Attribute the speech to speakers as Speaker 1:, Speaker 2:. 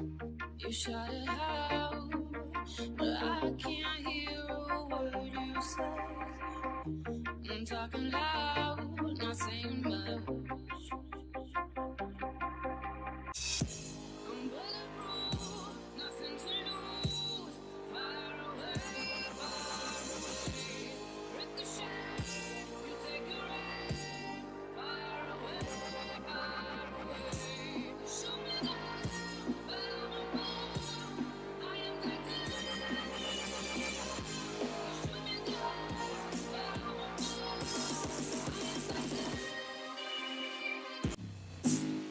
Speaker 1: You shout it out, but I can't hear a word you say. I'm talking loud, not saying much.